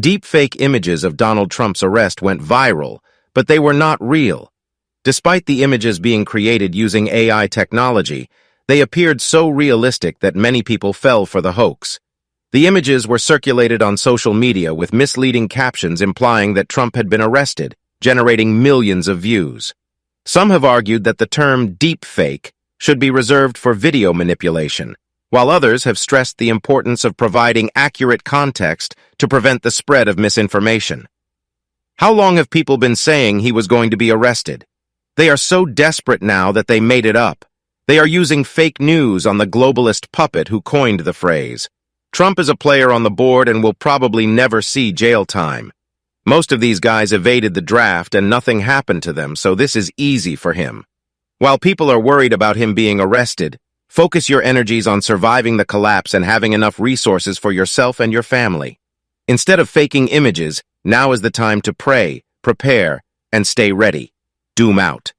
Deepfake images of Donald Trump's arrest went viral, but they were not real. Despite the images being created using AI technology, they appeared so realistic that many people fell for the hoax. The images were circulated on social media with misleading captions implying that Trump had been arrested, generating millions of views. Some have argued that the term deepfake should be reserved for video manipulation, while others have stressed the importance of providing accurate context to prevent the spread of misinformation. How long have people been saying he was going to be arrested? They are so desperate now that they made it up. They are using fake news on the globalist puppet who coined the phrase. Trump is a player on the board and will probably never see jail time. Most of these guys evaded the draft and nothing happened to them, so this is easy for him. While people are worried about him being arrested, focus your energies on surviving the collapse and having enough resources for yourself and your family. Instead of faking images, now is the time to pray, prepare, and stay ready. Doom out.